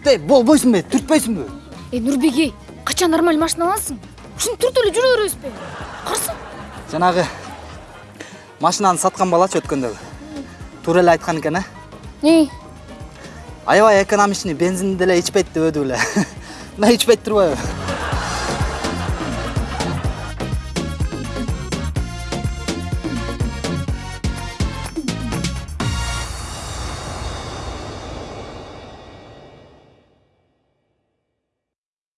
түрте болбойсың бе түртпейсің бе е нұрбек қашан нормаль машина аласың ушинтип түртүп эле жүрө беребизби? карсы жанагы машинаны саткан балачы өткөндөгү туура эле айткан экен э эмне аябай экономичный бензин деле ичпейт деп эле мына ичпейт турбайбы